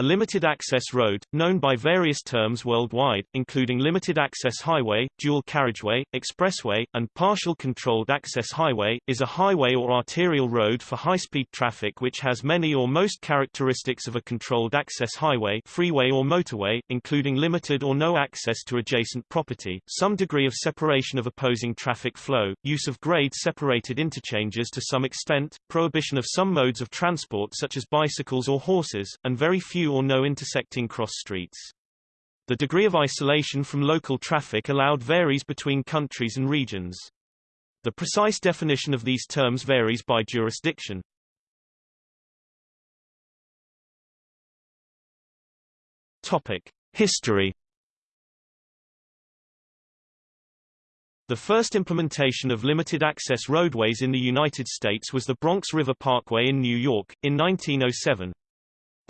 A limited access road, known by various terms worldwide, including limited access highway, dual carriageway, expressway, and partial controlled access highway, is a highway or arterial road for high-speed traffic which has many or most characteristics of a controlled access highway freeway or motorway, including limited or no access to adjacent property, some degree of separation of opposing traffic flow, use of grade-separated interchanges to some extent, prohibition of some modes of transport such as bicycles or horses, and very few or no intersecting cross streets. The degree of isolation from local traffic allowed varies between countries and regions. The precise definition of these terms varies by jurisdiction. Topic: History The first implementation of limited-access roadways in the United States was the Bronx River Parkway in New York, in 1907.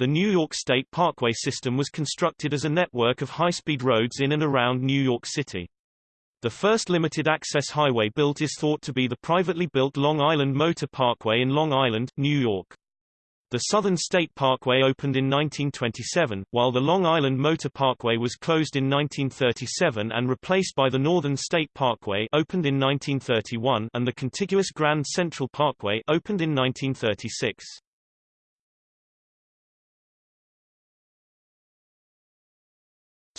The New York State Parkway system was constructed as a network of high-speed roads in and around New York City. The first limited-access highway built is thought to be the privately built Long Island Motor Parkway in Long Island, New York. The Southern State Parkway opened in 1927, while the Long Island Motor Parkway was closed in 1937 and replaced by the Northern State Parkway opened in 1931 and the contiguous Grand Central Parkway opened in 1936.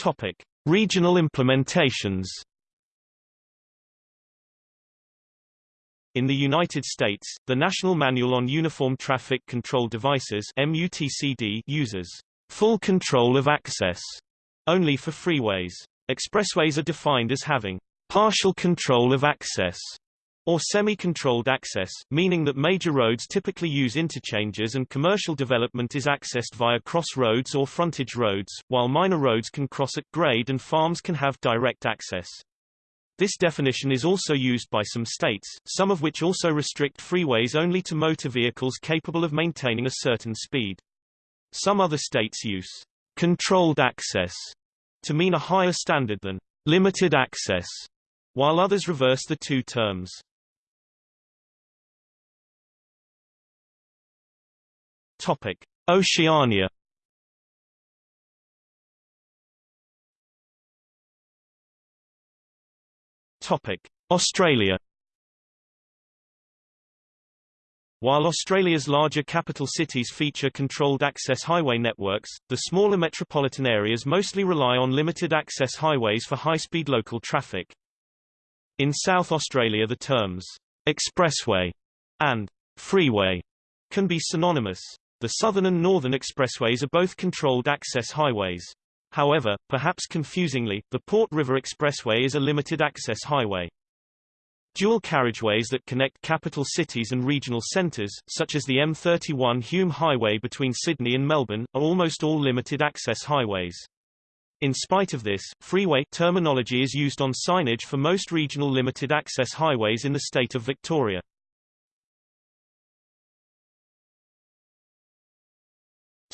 Topic: Regional implementations. In the United States, the National Manual on Uniform Traffic Control Devices MUTCD uses full control of access only for freeways. Expressways are defined as having partial control of access or semi-controlled access, meaning that major roads typically use interchanges and commercial development is accessed via crossroads or frontage roads, while minor roads can cross at grade and farms can have direct access. This definition is also used by some states, some of which also restrict freeways only to motor vehicles capable of maintaining a certain speed. Some other states use controlled access to mean a higher standard than limited access, while others reverse the two terms. Topic: Oceania. Topic: Australia. While Australia's larger capital cities feature controlled access highway networks, the smaller metropolitan areas mostly rely on limited access highways for high-speed local traffic. In South Australia the terms expressway and freeway can be synonymous. The Southern and Northern Expressways are both controlled access highways. However, perhaps confusingly, the Port River Expressway is a limited access highway. Dual carriageways that connect capital cities and regional centres, such as the M31 Hume Highway between Sydney and Melbourne, are almost all limited access highways. In spite of this, freeway terminology is used on signage for most regional limited access highways in the state of Victoria.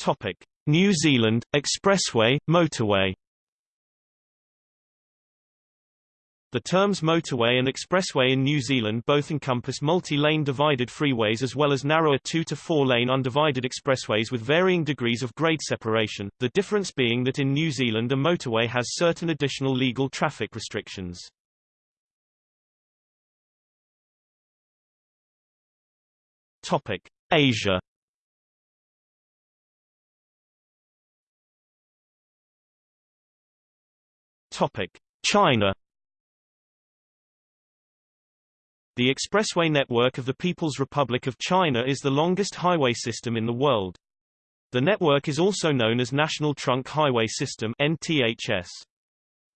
Topic: New Zealand expressway, motorway. The terms motorway and expressway in New Zealand both encompass multi-lane divided freeways as well as narrower 2 to 4-lane undivided expressways with varying degrees of grade separation, the difference being that in New Zealand a motorway has certain additional legal traffic restrictions. Topic: Asia Topic: China The expressway network of the People's Republic of China is the longest highway system in the world. The network is also known as National Trunk Highway System NTHS.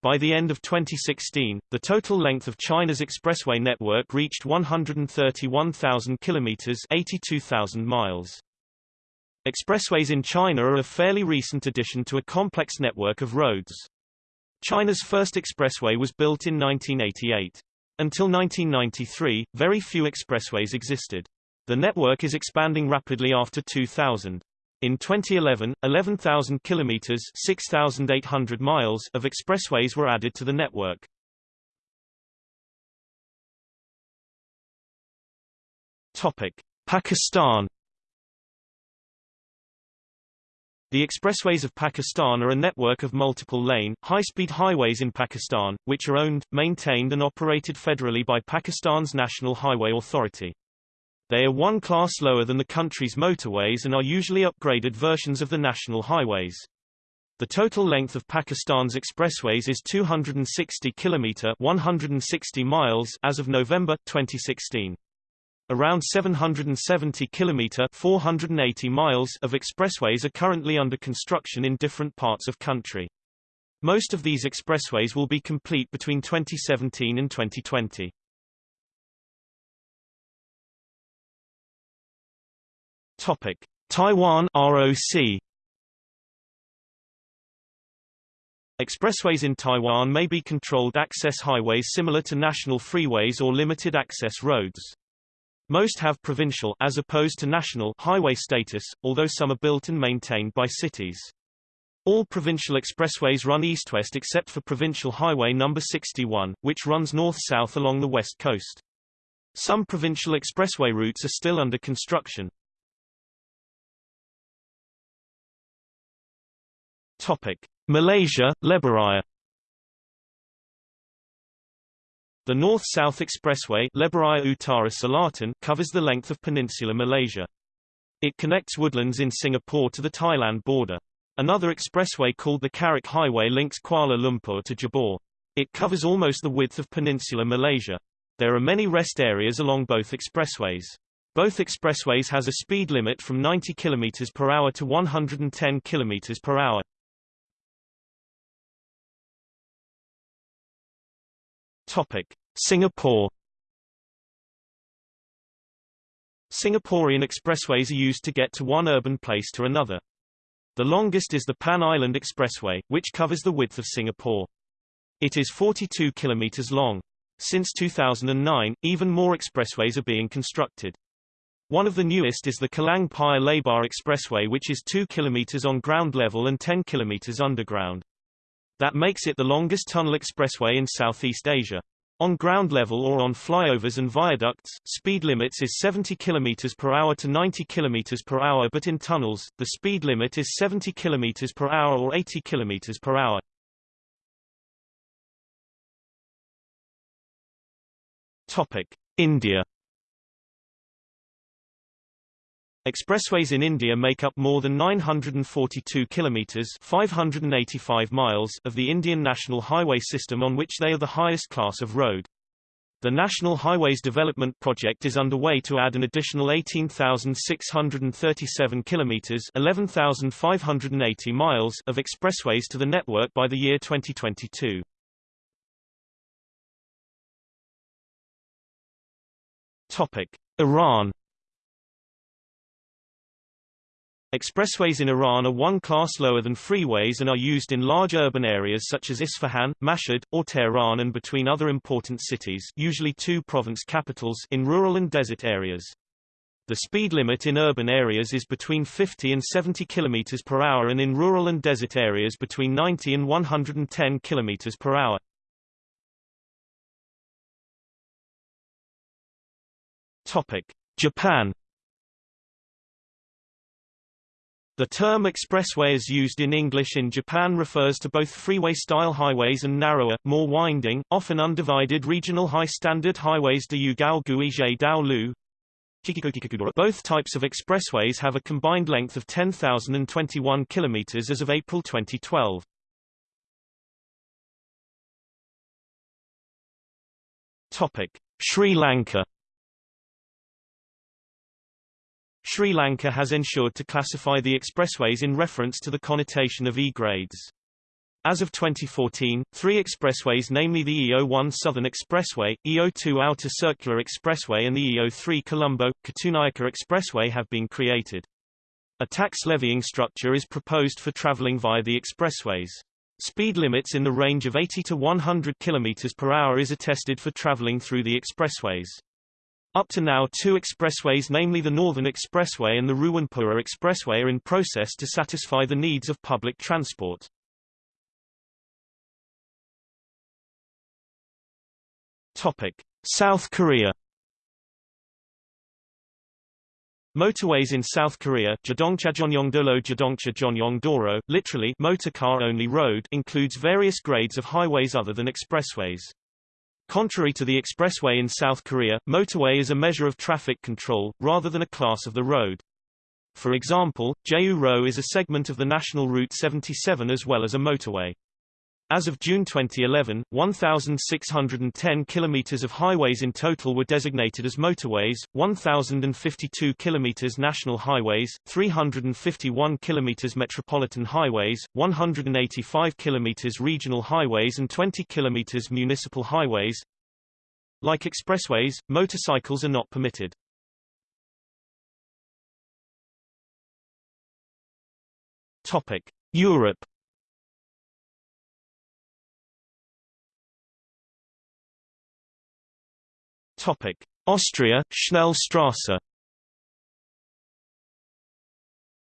By the end of 2016, the total length of China's expressway network reached 131,000 kilometers, 82,000 miles. Expressways in China are a fairly recent addition to a complex network of roads. China's first expressway was built in 1988. Until 1993, very few expressways existed. The network is expanding rapidly after 2000. In 2011, 11,000 kilometers (6,800 miles) of expressways were added to the network. Topic: Pakistan The expressways of Pakistan are a network of multiple-lane, high-speed highways in Pakistan, which are owned, maintained and operated federally by Pakistan's National Highway Authority. They are one class lower than the country's motorways and are usually upgraded versions of the national highways. The total length of Pakistan's expressways is 260 km 160 miles as of November 2016. Around 770 km 480 miles of expressways are currently under construction in different parts of country. Most of these expressways will be complete between 2017 and 2020. Topic: Taiwan ROC Expressways in Taiwan may be controlled access highways similar to national freeways or limited access roads. Most have provincial as opposed to national highway status, although some are built and maintained by cities. All provincial expressways run east-west except for Provincial Highway number 61, which runs north-south along the west coast. Some provincial expressway routes are still under construction. Topic: Malaysia, Lebuhraya The North-South Expressway covers the length of peninsular Malaysia. It connects woodlands in Singapore to the Thailand border. Another expressway called the Karak Highway links Kuala Lumpur to Johor. It covers almost the width of peninsular Malaysia. There are many rest areas along both expressways. Both expressways has a speed limit from 90 km per hour to 110 km per hour. Topic: Singapore Singaporean expressways are used to get to one urban place to another. The longest is the Pan Island Expressway, which covers the width of Singapore. It is 42 kilometers long. Since 2009, even more expressways are being constructed. One of the newest is the Kallang Paya Lebar Expressway which is 2 kilometers on ground level and 10 kilometers underground. That makes it the longest tunnel expressway in Southeast Asia. On ground level or on flyovers and viaducts, speed limits is 70 km per hour to 90 km per hour but in tunnels, the speed limit is 70 km per hour or 80 km per hour. Topic. India Expressways in India make up more than 942 kilometers 585 miles of the Indian national highway system on which they are the highest class of road. The National Highways Development Project is underway to add an additional 18,637 kilometers 11,580 miles of expressways to the network by the year 2022. Topic: Iran Expressways in Iran are one class lower than freeways and are used in large urban areas such as Isfahan, Mashhad, or Tehran and between other important cities usually two province capitals in rural and desert areas. The speed limit in urban areas is between 50 and 70 km per hour and in rural and desert areas between 90 and 110 km per hour. Topic. Japan The term expressway as used in English in Japan refers to both freeway-style highways and narrower, more winding, often undivided regional high-standard highways de Yugao Guizhe Dao. Both types of expressways have a combined length of 10,021 km as of April 2012. Topic. Sri Lanka Sri Lanka has ensured to classify the expressways in reference to the connotation of E-grades. As of 2014, three expressways namely the EO1 Southern Expressway, EO2 Outer Circular Expressway and the EO3 Colombo-Katunayake Expressway have been created. A tax levying structure is proposed for traveling via the expressways. Speed limits in the range of 80 to 100 km per hour is attested for traveling through the expressways. Up to now two expressways namely the Northern Expressway and the Ruwanpura Expressway are in process to satisfy the needs of public transport. Topic. South Korea Motorways in South Korea literally motor car only road includes various grades of highways other than expressways. Contrary to the expressway in South Korea, motorway is a measure of traffic control, rather than a class of the road. For example, Jeju-ro is a segment of the National Route 77 as well as a motorway. As of June 2011, 1,610 kilometers of highways in total were designated as motorways, 1,052 kilometers national highways, 351 kilometers metropolitan highways, 185 kilometers regional highways and 20 kilometers municipal highways. Like expressways, motorcycles are not permitted. Topic: Europe Topic: Austria, Schnellstrasse.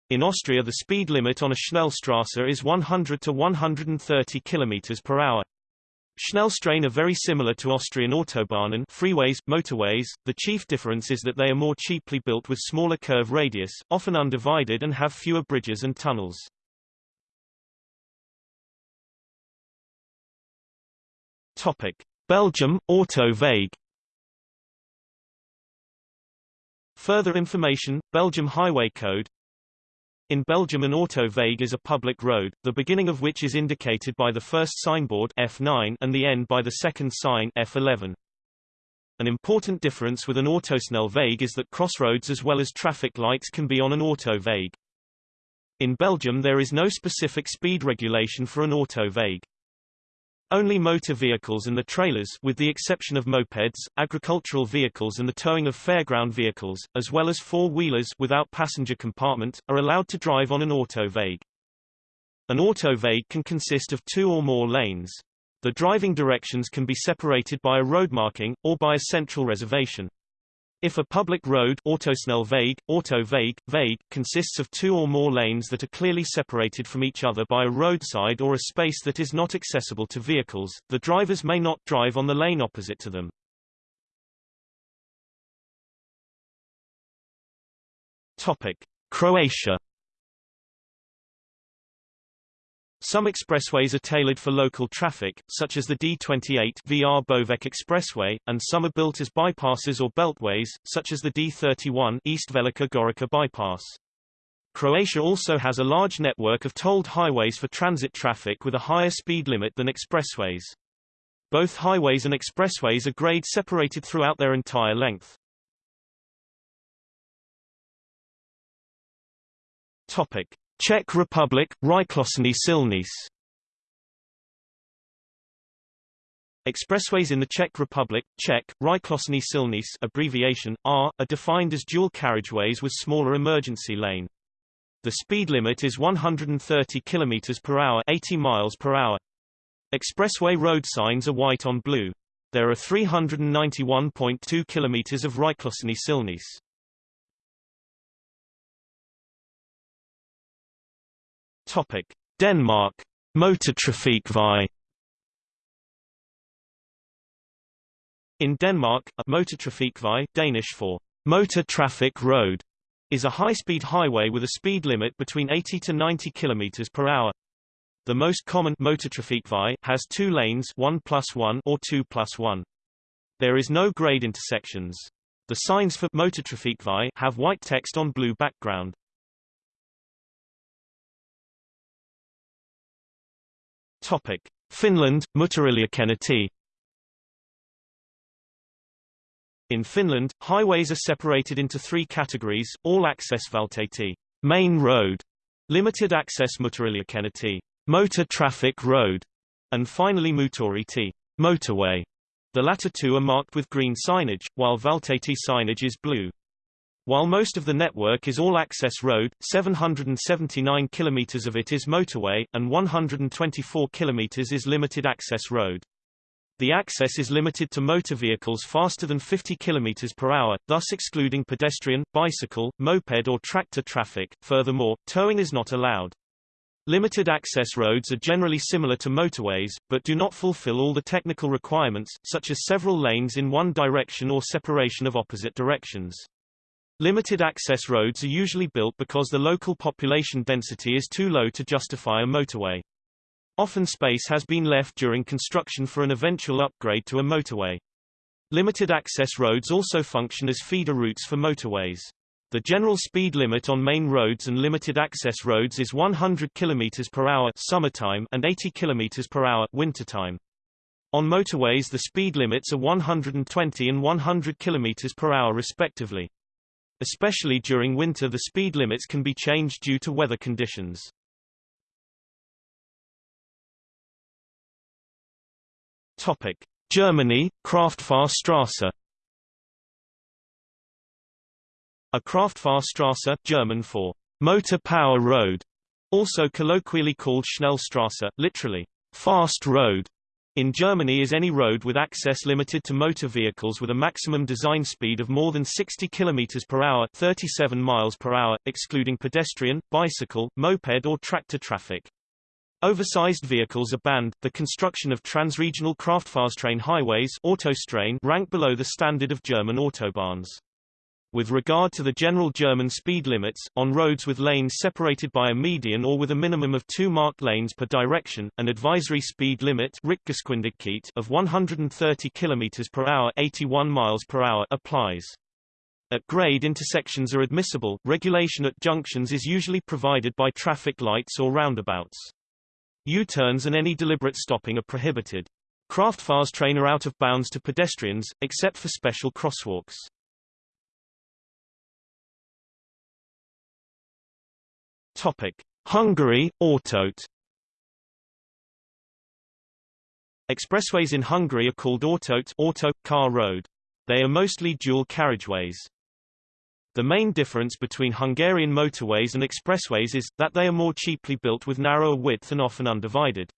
In Austria the speed limit on a Schnellstrasse is 100 to 130 km per hour. Schnellstraßen are very similar to Austrian Autobahnen freeways, motorways, the chief difference is that they are more cheaply built with smaller curve radius, often undivided and have fewer bridges and tunnels. Topic. Belgium, Autoweg Further information, Belgium Highway Code In Belgium an autoweg is a public road, the beginning of which is indicated by the first signboard F9 and the end by the second sign F11. An important difference with an autosnelweg is that crossroads as well as traffic lights can be on an autoweg. In Belgium there is no specific speed regulation for an autoweg. Only motor vehicles and the trailers with the exception of mopeds, agricultural vehicles and the towing of fairground vehicles, as well as four-wheelers without passenger compartment, are allowed to drive on an autoweg. An autoweg can consist of two or more lanes. The driving directions can be separated by a road marking, or by a central reservation. If a public road Autosnelweg, Autoweg, Weg, consists of two or more lanes that are clearly separated from each other by a roadside or a space that is not accessible to vehicles, the drivers may not drive on the lane opposite to them. Topic. Croatia Some expressways are tailored for local traffic, such as the D28 Vrbovec Expressway, and some are built as bypasses or beltways, such as the D31 East Velika Gorica bypass. Croatia also has a large network of tolled highways for transit traffic with a higher speed limit than expressways. Both highways and expressways are grade separated throughout their entire length. Topic. Czech Republic, Rychlostní silnice Expressways in the Czech Republic, Czech, Rychlostní silnice abbreviation, R, are defined as dual carriageways with smaller emergency lane. The speed limit is 130 km per hour 80 miles per hour. Expressway road signs are white on blue. There are 391.2 km of Rychlostní silnice. Topic: Denmark Motortrafikvej In Denmark, a motortrafikvej Danish for motor traffic road is a high-speed highway with a speed limit between 80 to 90 km per hour. The most common motortrafikvej has two lanes 1 plus 1 or 2 plus 1. There is no grade intersections. The signs for motortrafikvej have white text on blue background. Topic: Finland, Moottoriliikenne-tie. In Finland, highways are separated into three categories, all-access valtatie, main road, limited access Moottoriliikenne-tie, motor traffic road, and finally Moottoritie, motorway. The latter two are marked with green signage, while valtatie signage is blue. While most of the network is all-access road, 779 km of it is motorway, and 124 km is limited access road. The access is limited to motor vehicles faster than 50 km per hour, thus excluding pedestrian, bicycle, moped or tractor traffic. Furthermore, towing is not allowed. Limited access roads are generally similar to motorways, but do not fulfill all the technical requirements, such as several lanes in one direction or separation of opposite directions. Limited access roads are usually built because the local population density is too low to justify a motorway. Often space has been left during construction for an eventual upgrade to a motorway. Limited access roads also function as feeder routes for motorways. The general speed limit on main roads and limited access roads is 100 km per hour summertime and 80 km per hour wintertime. On motorways the speed limits are 120 and 100 km per hour respectively. Especially during winter the speed limits can be changed due to weather conditions. Topic: Germany, Kraftfahrstraße. A Kraftfahrstraße, German for motor power road, also colloquially called Schnellstraße, literally fast road, in Germany is any road with access limited to motor vehicles with a maximum design speed of more than 60 km per hour 37 miles per hour, excluding pedestrian, bicycle, moped or tractor traffic. Oversized vehicles are banned. The construction of transregional Kraftfahrstraßen highways Autostraßen rank below the standard of German autobahns. With regard to the general German speed limits, on roads with lanes separated by a median or with a minimum of two marked lanes per direction, an advisory speed limit of 130 km per hour 81 miles per hour applies. At grade intersections are admissible, regulation at junctions is usually provided by traffic lights or roundabouts. U-turns and any deliberate stopping are prohibited. Kraftfahrstraßen are out of bounds to pedestrians, except for special crosswalks. Topic: Hungary, Autót. Expressways in Hungary are called autót auto, car road. They are mostly dual carriageways. The main difference between Hungarian motorways and expressways is, that they are more cheaply built with narrower width and often undivided.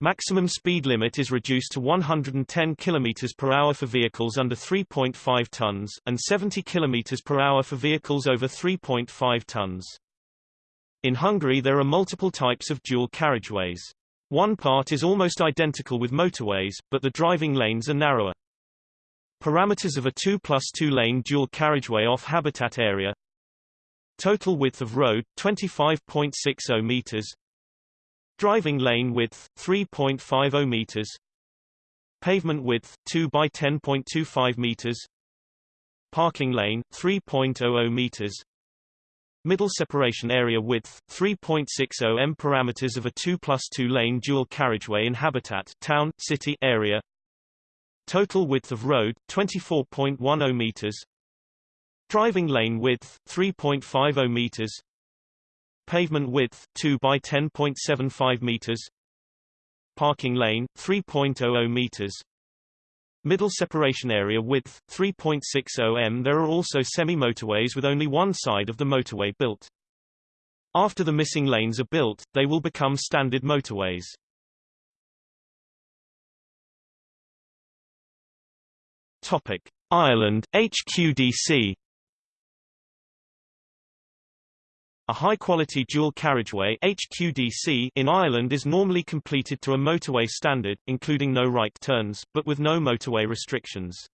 Maximum speed limit is reduced to 110 km per hour for vehicles under 3.5 tons, and 70 km per hour for vehicles over 3.5 tons. In Hungary there are multiple types of dual carriageways. One part is almost identical with motorways, but the driving lanes are narrower. Parameters of a 2 plus 2 lane dual carriageway off habitat area. Total width of road, 25.60 meters. Driving lane width, 3.50 meters. Pavement width, 2 by 10.25 meters. Parking lane, 3.00 meters Middle separation area width, 3.60 m parameters of a 2 plus 2 lane dual carriageway in habitat town, city area. Total width of road, 24.10 meters. Driving lane width, 3.50 meters. Pavement width, 2 by 10.75 meters. Parking lane, 3.00 meters. Middle separation area width, 3.60 m. There are also semi-motorways with only one side of the motorway built. After the missing lanes are built, they will become standard motorways. Topic: Ireland, HQDC A high-quality dual carriageway HQDC in Ireland is normally completed to a motorway standard, including no right turns, but with no motorway restrictions.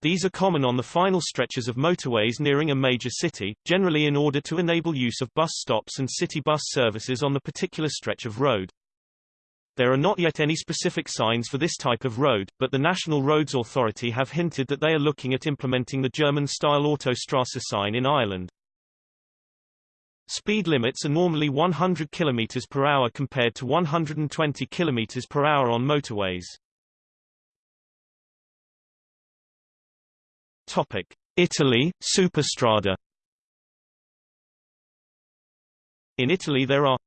These are common on the final stretches of motorways nearing a major city, generally in order to enable use of bus stops and city bus services on the particular stretch of road. There are not yet any specific signs for this type of road, but the National Roads Authority have hinted that they are looking at implementing the German-style Autostrasse sign in Ireland. Speed limits are normally 100 km per hour compared to 120 km per hour on motorways. Topic: Italy, Superstrada. In Italy there are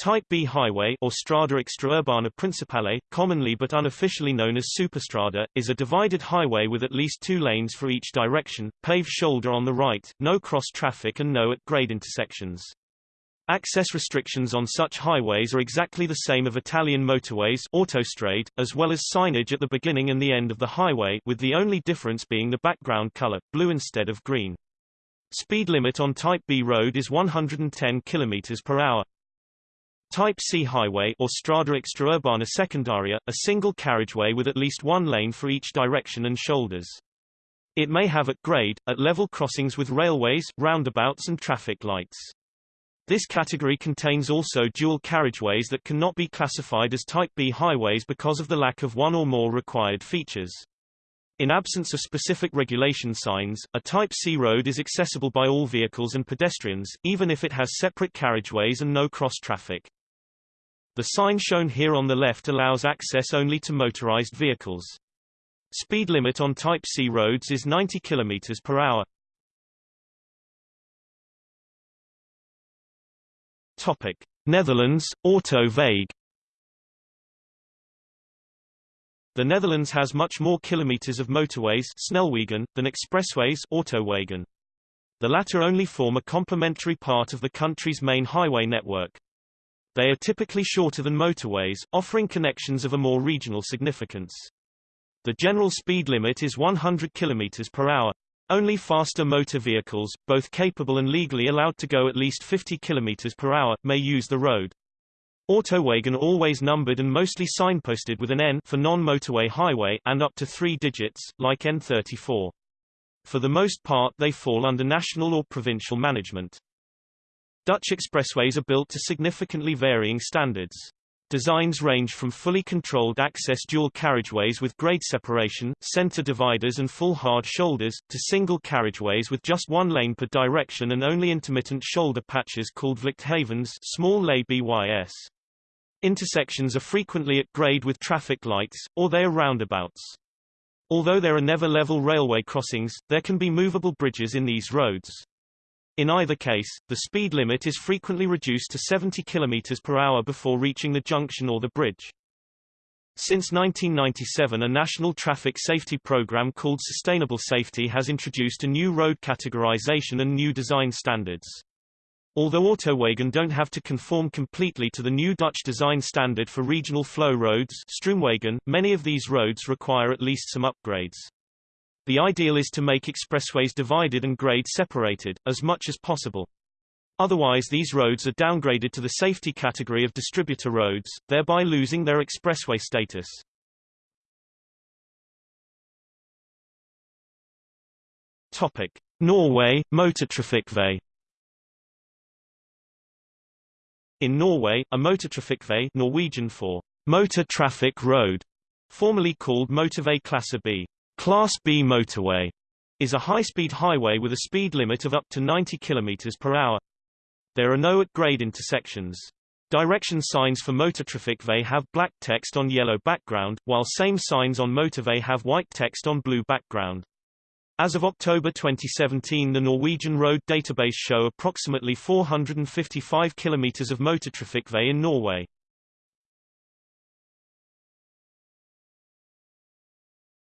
Type B highway or Strada Extraurbana Principale, commonly but unofficially known as Superstrada, is a divided highway with at least two lanes for each direction, paved shoulder on the right, no cross traffic and no at-grade intersections. Access restrictions on such highways are exactly the same of Italian motorways autostrade, as well as signage at the beginning and the end of the highway with the only difference being the background color, blue instead of green. Speed limit on Type B road is 110 km per hour. Type C highway or Strada Extraurbana Secondaria, a single carriageway with at least one lane for each direction and shoulders. It may have at grade, at level crossings with railways, roundabouts and traffic lights. This category contains also dual carriageways that cannot be classified as Type B highways because of the lack of one or more required features. In absence of specific regulation signs, a Type C road is accessible by all vehicles and pedestrians, even if it has separate carriageways and no cross-traffic. The sign shown here on the left allows access only to motorized vehicles. Speed limit on Type C roads is 90 km per hour. Topic: Netherlands, Autoweg. The Netherlands has much more kilometers of motorways snelwegen, than expressways autowegen. The latter only form a complementary part of the country's main highway network. They are typically shorter than motorways, offering connections of a more regional significance. The general speed limit is 100 km per hour. Only faster motor vehicles, both capable and legally allowed to go at least 50 km per hour, may use the road. Autowegen always numbered and mostly signposted with an N for non-motorway highway and up to three digits, like N34. For the most part they fall under national or provincial management. Dutch expressways are built to significantly varying standards. Designs range from fully controlled access dual carriageways with grade separation, center dividers and full hard shoulders, to single carriageways with just one lane per direction and only intermittent shoulder patches called vluchthavens small lay BYS. Intersections are frequently at grade with traffic lights, or they are roundabouts. Although there are never level railway crossings, there can be movable bridges in these roads. In either case, the speed limit is frequently reduced to 70 km per hour before reaching the junction or the bridge. Since 1997 a national traffic safety program called Sustainable Safety has introduced a new road categorization and new design standards. Although Autowegen don't have to conform completely to the new Dutch design standard for regional flow roads many of these roads require at least some upgrades. The ideal is to make expressways divided and grade separated, as much as possible. Otherwise these roads are downgraded to the safety category of distributor roads, thereby losing their expressway status. Topic. Norway, Motortrafikkvei In Norway, a motortrafikkvei Norwegian for motor traffic road, formerly called Motorvei Klasse B, Class B motorway is a high-speed highway with a speed limit of up to 90 km per hour. There are no at-grade intersections. Direction signs for Motortrafikkvei have black text on yellow background, while same signs on Motorway have white text on blue background. As of October 2017 the Norwegian road database show approximately 455 km of Motortrafikkvei in Norway.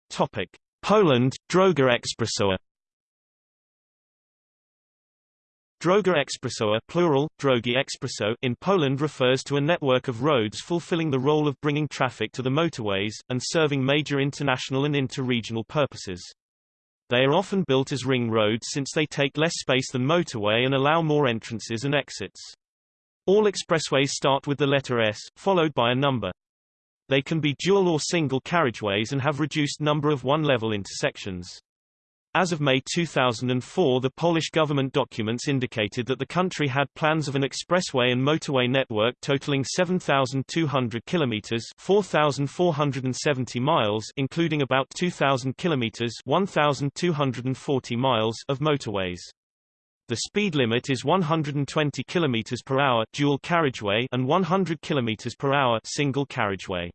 Topic. Poland, Droga Expressowa Droga plural, Drogi Expresso in Poland refers to a network of roads fulfilling the role of bringing traffic to the motorways, and serving major international and inter-regional purposes. They are often built as ring roads since they take less space than motorway and allow more entrances and exits. All expressways start with the letter S, followed by a number. They can be dual or single carriageways and have reduced number of one-level intersections. As of May 2004 the Polish government documents indicated that the country had plans of an expressway and motorway network totaling 7,200 kilometers 4,470 miles including about 2,000 kilometers 1,240 miles of motorways. The speed limit is 120 kilometers per hour dual carriageway and 100 kilometers per hour single carriageway.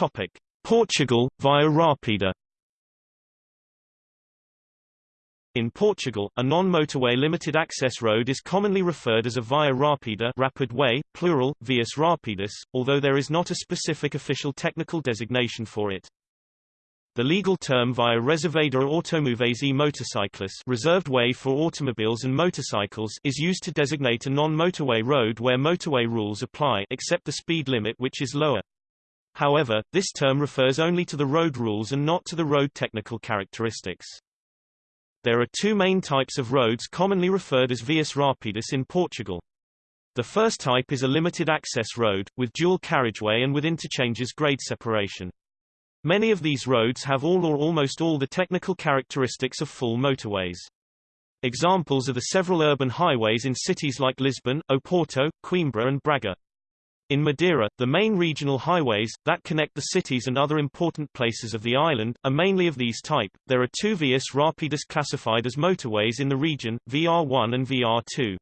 Topic: Portugal via Rapida. In Portugal, a non-motorway limited access road is commonly referred as a via rapida rapid way, plural, vias rápidas, although there is not a specific official technical designation for it. The legal term via reservada automóveis e motorcyclos reserved way for automobiles and motorcycles is used to designate a non-motorway road where motorway rules apply except the speed limit which is lower. However, this term refers only to the road rules and not to the road technical characteristics. There are two main types of roads commonly referred as vias rápidas in Portugal. The first type is a limited access road, with dual carriageway and with interchanges grade separation. Many of these roads have all or almost all the technical characteristics of full motorways. Examples are the several urban highways in cities like Lisbon, Oporto, Coimbra and Braga. In Madeira, the main regional highways, that connect the cities and other important places of the island, are mainly of these type. There are two vias rápidas classified as motorways in the region, VR1 and VR2.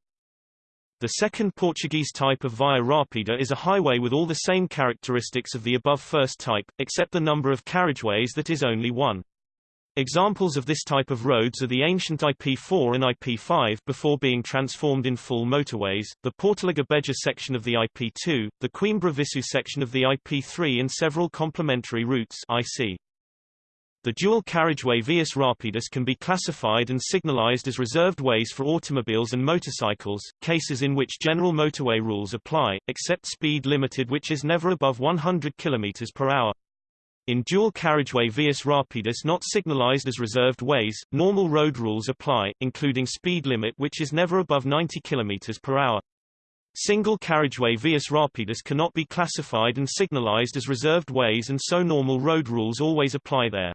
The second Portuguese type of Via Rápida is a highway with all the same characteristics of the above first type, except the number of carriageways that is only one. Examples of this type of roads are the ancient IP4 and IP5 before being transformed in full motorways, the Portalegre Beja section of the IP2, the Coimbra Viseu section of the IP3 and several complementary routes IC. The dual carriageway Vias Rápidas can be classified and signalized as reserved ways for automobiles and motorcycles, cases in which general motorway rules apply, except speed limited which is never above 100 km per hour. In dual carriageway Vias Rápidas not signalized as reserved ways, normal road rules apply, including speed limit which is never above 90 km per hour. Single carriageway Vias Rápidas cannot be classified and signalized as reserved ways and so normal road rules always apply there.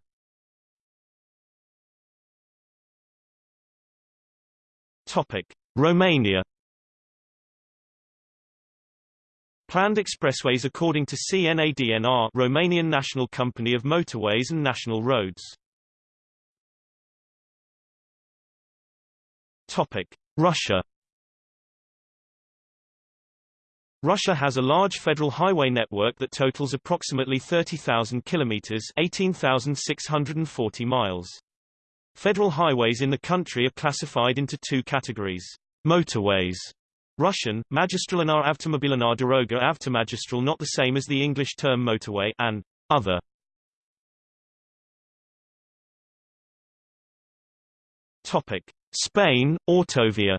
Topic: Romania Planned expressways according to CNADNR Romanian National Company of Motorways and National Roads. Topic: Russia Russia has a large federal highway network that totals approximately 30,000 kilometers, 18,640 miles. Federal highways in the country are classified into two categories. Motorways Russian, Magistralnaya Avtomobilnaya Doroga Avtomagistral not the same as the English term motorway and other. Topic. Spain, Autovia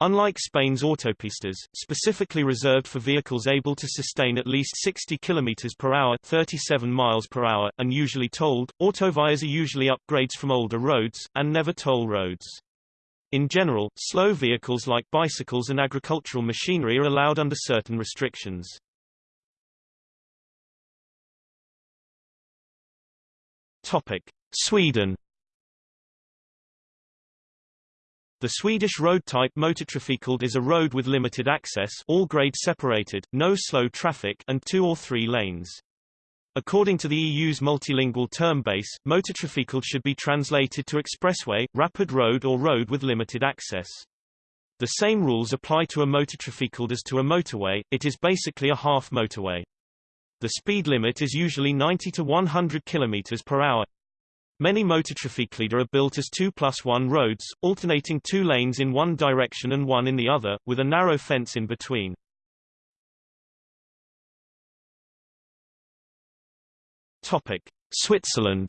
Unlike Spain's autopistas, specifically reserved for vehicles able to sustain at least 60 km per hour 37 miles per hour, and usually tolled, autovias are usually upgrades from older roads, and never toll roads. In general, slow vehicles like bicycles and agricultural machinery are allowed under certain restrictions. Topic. Sweden The Swedish road type motortrafikled is a road with limited access all grade separated, no slow traffic and two or three lanes. According to the EU's multilingual term base, motortrafikled should be translated to expressway, rapid road or road with limited access. The same rules apply to a motortrafikled as to a motorway, it is basically a half motorway. The speed limit is usually 90 to 100 km per hour. Many motortrafikleder are built as 2 plus 1 roads, alternating two lanes in one direction and one in the other, with a narrow fence in between. Topic. Switzerland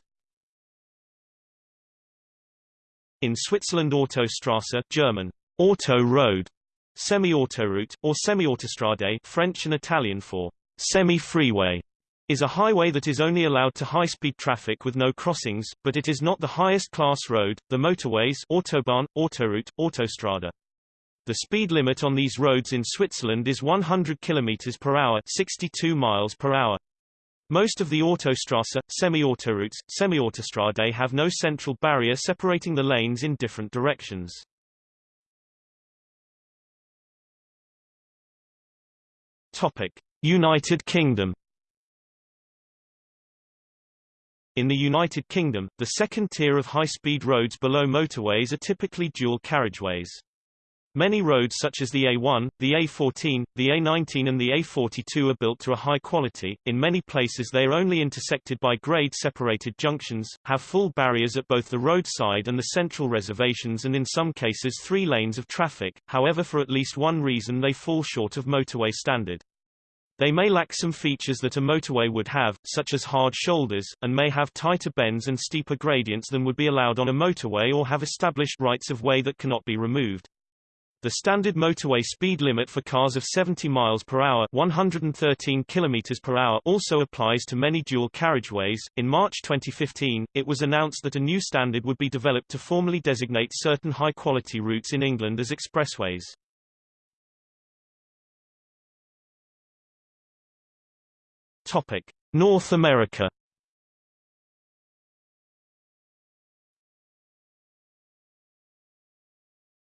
In Switzerland Autostrasse German, Auto Road, semi-autoroute, or semi-autostrade French and Italian for semi-freeway, is a highway that is only allowed to high-speed traffic with no crossings, but it is not the highest-class road, the motorways Autobahn, Autoroute, Autostrada. The speed limit on these roads in Switzerland is 100 km per hour 62 miles per hour. Most of the Autostrasse, semi-autoroutes, semi-autostrade have no central barrier separating the lanes in different directions. Topic: United Kingdom In the United Kingdom, the second tier of high-speed roads below motorways are typically dual carriageways. Many roads such as the A1, the A14, the A19 and the A42 are built to a high quality, in many places they are only intersected by grade-separated junctions, have full barriers at both the roadside and the central reservations and in some cases three lanes of traffic, however for at least one reason they fall short of motorway standard. They may lack some features that a motorway would have, such as hard shoulders, and may have tighter bends and steeper gradients than would be allowed on a motorway or have established rights of way that cannot be removed. The standard motorway speed limit for cars of 70 miles per hour, 113 kilometers per hour also applies to many dual carriageways. In March 2015, it was announced that a new standard would be developed to formally designate certain high-quality routes in England as expressways. Topic: North America.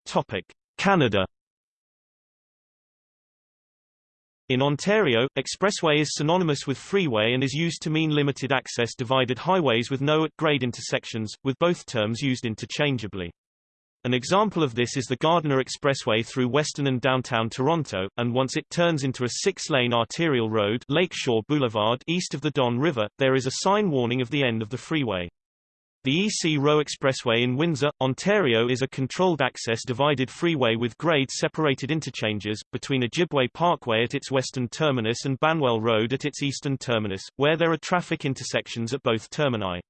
Topic: Canada In Ontario, expressway is synonymous with freeway and is used to mean limited access divided highways with no at-grade intersections, with both terms used interchangeably. An example of this is the Gardiner Expressway through western and downtown Toronto, and once it turns into a six-lane arterial road Lakeshore Boulevard east of the Don River, there is a sign warning of the end of the freeway. The EC Row Expressway in Windsor, Ontario is a controlled-access divided freeway with grade-separated interchanges, between Ojibway Parkway at its western terminus and Banwell Road at its eastern terminus, where there are traffic intersections at both termini.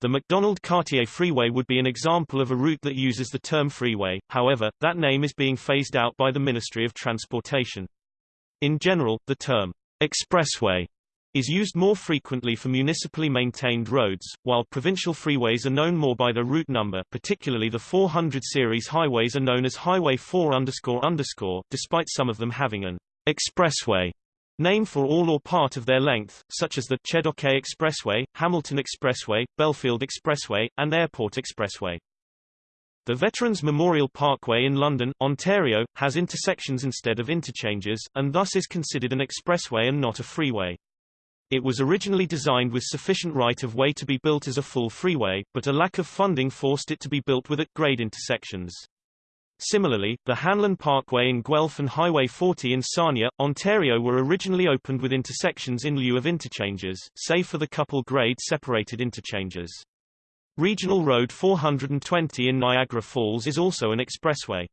The Macdonald-Cartier Freeway would be an example of a route that uses the term freeway, however, that name is being phased out by the Ministry of Transportation. In general, the term expressway is used more frequently for municipally maintained roads, while provincial freeways are known more by their route number particularly the 400 series highways are known as Highway 4 despite some of them having an expressway name for all or part of their length, such as the Chedoke Expressway, Hamilton Expressway, Belfield Expressway, and Airport Expressway. The Veterans Memorial Parkway in London, Ontario, has intersections instead of interchanges, and thus is considered an expressway and not a freeway. It was originally designed with sufficient right-of-way to be built as a full freeway, but a lack of funding forced it to be built with at-grade intersections. Similarly, the Hanlon Parkway in Guelph and Highway 40 in Sarnia, Ontario were originally opened with intersections in lieu of interchanges, save for the couple-grade separated interchanges. Regional Road 420 in Niagara Falls is also an expressway.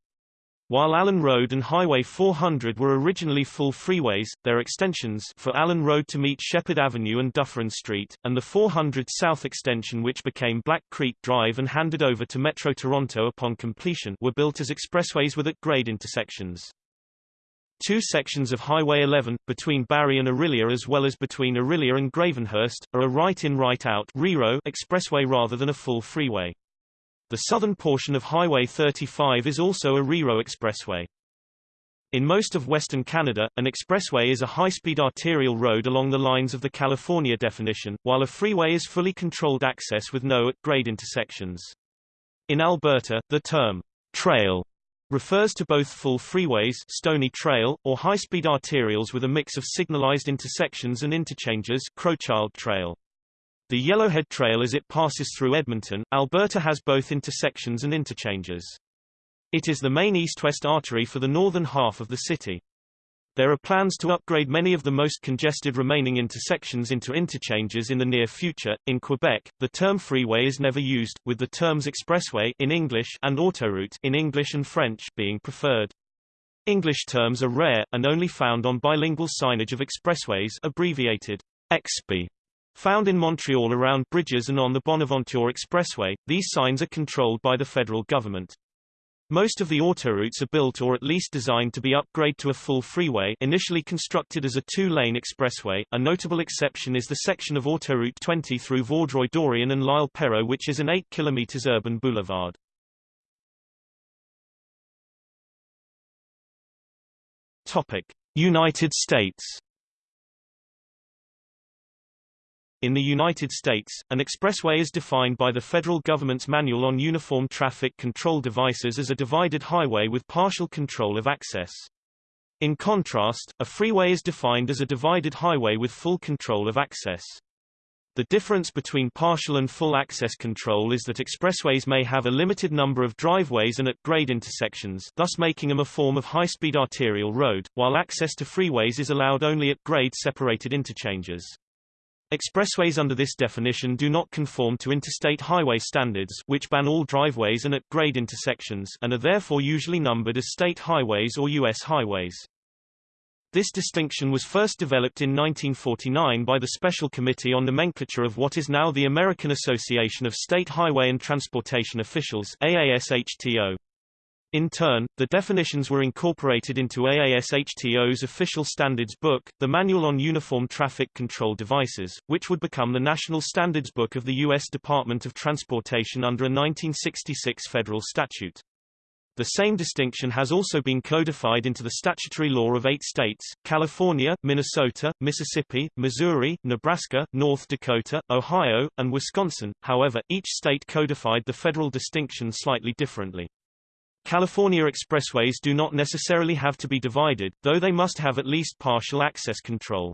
While Allen Road and Highway 400 were originally full freeways, their extensions for Allen Road to meet Sheppard Avenue and Dufferin Street, and the 400 South extension which became Black Creek Drive and handed over to Metro Toronto upon completion were built as expressways with at-grade intersections. Two sections of Highway 11, between Barrie and Orillia as well as between Orillia and Gravenhurst, are a right-in right-out expressway rather than a full freeway. The southern portion of Highway 35 is also a RERO expressway. In most of western Canada, an expressway is a high-speed arterial road along the lines of the California definition, while a freeway is fully controlled access with no at-grade intersections. In Alberta, the term trail refers to both full freeways Stoney Trail, or high-speed arterials with a mix of signalized intersections and interchanges Crowchild Trail. The Yellowhead Trail as it passes through Edmonton, Alberta has both intersections and interchanges. It is the main east-west artery for the northern half of the city. There are plans to upgrade many of the most congested remaining intersections into interchanges in the near future. In Quebec, the term freeway is never used, with the terms expressway in English and autoroute in English and French being preferred. English terms are rare and only found on bilingual signage of expressways abbreviated EXPY Found in Montreal around bridges and on the Bonaventure Expressway, these signs are controlled by the federal government. Most of the autoroutes are built or at least designed to be upgraded to a full freeway initially constructed as a two-lane expressway. A notable exception is the section of Autoroute 20 through Vaudreuil-Dorion and L'Île-Perrot which is an 8 km urban boulevard. Topic: United States In the United States, an expressway is defined by the federal government's Manual on Uniform Traffic Control Devices as a divided highway with partial control of access. In contrast, a freeway is defined as a divided highway with full control of access. The difference between partial and full access control is that expressways may have a limited number of driveways and at-grade intersections thus making them a form of high-speed arterial road, while access to freeways is allowed only at grade separated interchanges. Expressways under this definition do not conform to interstate highway standards which ban all driveways and at-grade intersections and are therefore usually numbered as state highways or U.S. highways. This distinction was first developed in 1949 by the Special Committee on Nomenclature of what is now the American Association of State Highway and Transportation Officials AASHTO. In turn, the definitions were incorporated into AASHTO's official standards book, the Manual on Uniform Traffic Control Devices, which would become the national standards book of the U.S. Department of Transportation under a 1966 federal statute. The same distinction has also been codified into the statutory law of eight states, California, Minnesota, Mississippi, Missouri, Nebraska, North Dakota, Ohio, and Wisconsin, however, each state codified the federal distinction slightly differently. California expressways do not necessarily have to be divided, though they must have at least partial access control.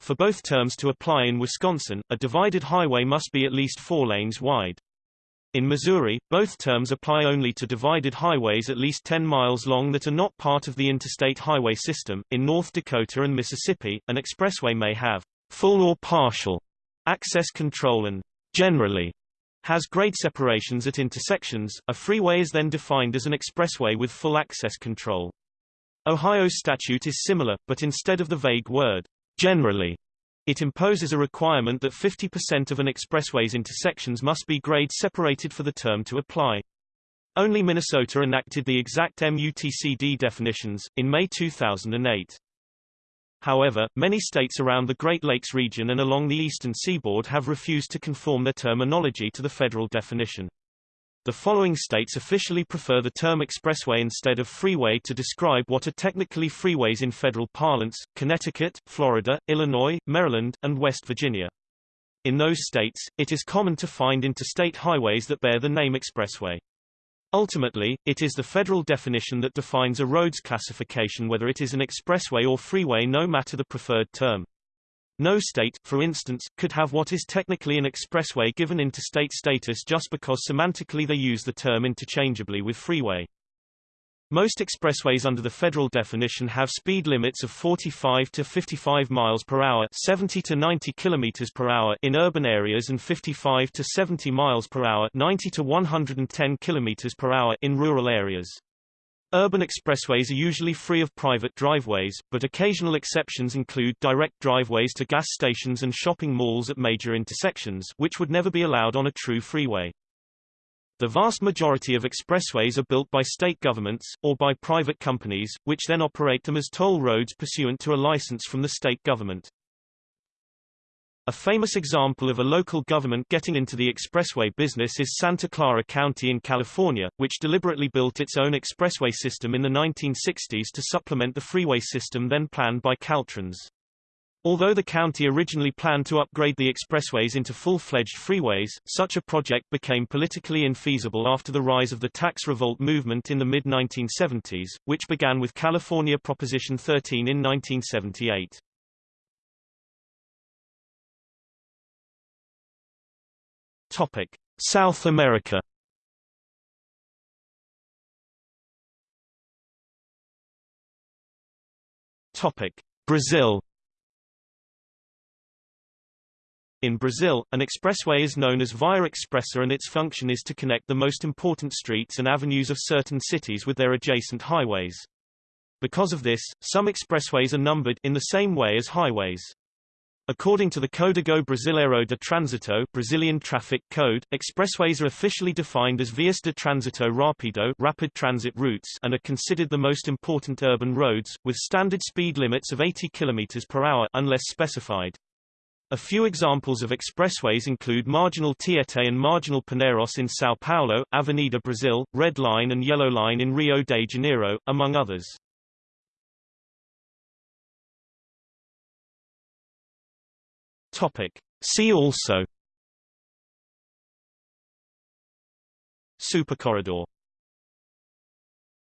For both terms to apply in Wisconsin, a divided highway must be at least four lanes wide. In Missouri, both terms apply only to divided highways at least 10 miles long that are not part of the interstate highway system. In North Dakota and Mississippi, an expressway may have full or partial access control and generally has grade separations at intersections. A freeway is then defined as an expressway with full access control. Ohio's statute is similar, but instead of the vague word generally, it imposes a requirement that 50% of an expressway's intersections must be grade separated for the term to apply. Only Minnesota enacted the exact MUTCD definitions, in May 2008. However, many states around the Great Lakes region and along the eastern seaboard have refused to conform their terminology to the federal definition. The following states officially prefer the term expressway instead of freeway to describe what are technically freeways in federal parlance, Connecticut, Florida, Illinois, Maryland, and West Virginia. In those states, it is common to find interstate highways that bear the name expressway. Ultimately, it is the federal definition that defines a road's classification whether it is an expressway or freeway no matter the preferred term. No state, for instance, could have what is technically an expressway given interstate status just because semantically they use the term interchangeably with freeway. Most expressways under the federal definition have speed limits of 45 to 55 miles per hour, 70 to 90 kilometers per hour in urban areas and 55 to 70 miles per hour, 90 to 110 kilometers per hour in rural areas. Urban expressways are usually free of private driveways, but occasional exceptions include direct driveways to gas stations and shopping malls at major intersections, which would never be allowed on a true freeway. The vast majority of expressways are built by state governments, or by private companies, which then operate them as toll roads pursuant to a license from the state government. A famous example of a local government getting into the expressway business is Santa Clara County in California, which deliberately built its own expressway system in the 1960s to supplement the freeway system then planned by Caltrans. Although the county originally planned to upgrade the expressways into full-fledged freeways, such a project became politically infeasible after the rise of the tax revolt movement in the mid-1970s, which began with California Proposition 13 in 1978. Topic: South America. Topic: Brazil. In Brazil, an expressway is known as Via Expressa and its function is to connect the most important streets and avenues of certain cities with their adjacent highways. Because of this, some expressways are numbered in the same way as highways. According to the Código Brasileiro de Trânsito Brazilian Traffic Code, expressways are officially defined as vias de trânsito rápido rapid transit routes and are considered the most important urban roads, with standard speed limits of 80 km per hour unless specified. A few examples of expressways include Marginal Tietê and Marginal Pinheiros in São Paulo, Avenida Brasil, Red Line and Yellow Line in Rio de Janeiro, among others. Topic. See also Supercorridor